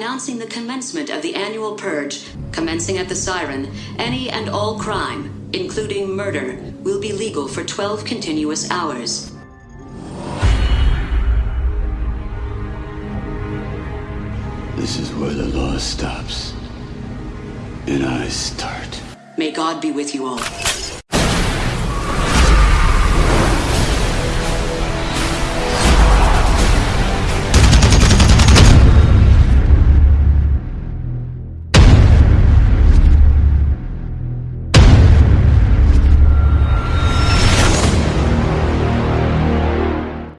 announcing the commencement of the annual purge. Commencing at the siren, any and all crime, including murder, will be legal for 12 continuous hours. This is where the law stops. And I start. May God be with you all.